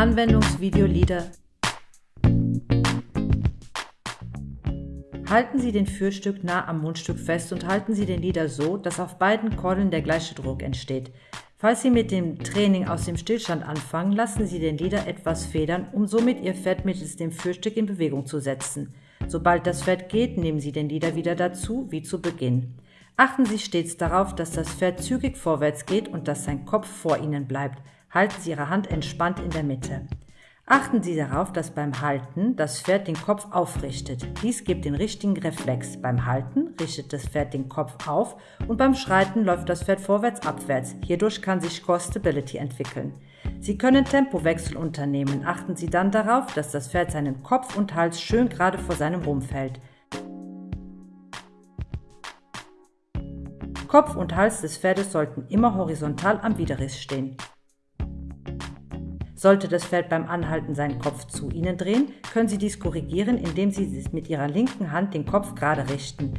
Anwendungsvideo Lieder. Halten Sie den Führstück nah am Mundstück fest und halten Sie den Lieder so, dass auf beiden Kordeln der gleiche Druck entsteht. Falls Sie mit dem Training aus dem Stillstand anfangen, lassen Sie den Lieder etwas federn, um somit Ihr Pferd mittels dem Führstück in Bewegung zu setzen. Sobald das Pferd geht, nehmen Sie den Lieder wieder dazu, wie zu Beginn. Achten Sie stets darauf, dass das Pferd zügig vorwärts geht und dass sein Kopf vor Ihnen bleibt. Halten Sie Ihre Hand entspannt in der Mitte. Achten Sie darauf, dass beim Halten das Pferd den Kopf aufrichtet. Dies gibt den richtigen Reflex. Beim Halten richtet das Pferd den Kopf auf und beim Schreiten läuft das Pferd vorwärts-abwärts. Hierdurch kann sich Core Stability entwickeln. Sie können Tempowechsel unternehmen. Achten Sie dann darauf, dass das Pferd seinen Kopf und Hals schön gerade vor seinem Rumpf hält. Kopf und Hals des Pferdes sollten immer horizontal am Widerriss stehen. Sollte das Pferd beim Anhalten seinen Kopf zu Ihnen drehen, können Sie dies korrigieren, indem Sie mit Ihrer linken Hand den Kopf gerade richten.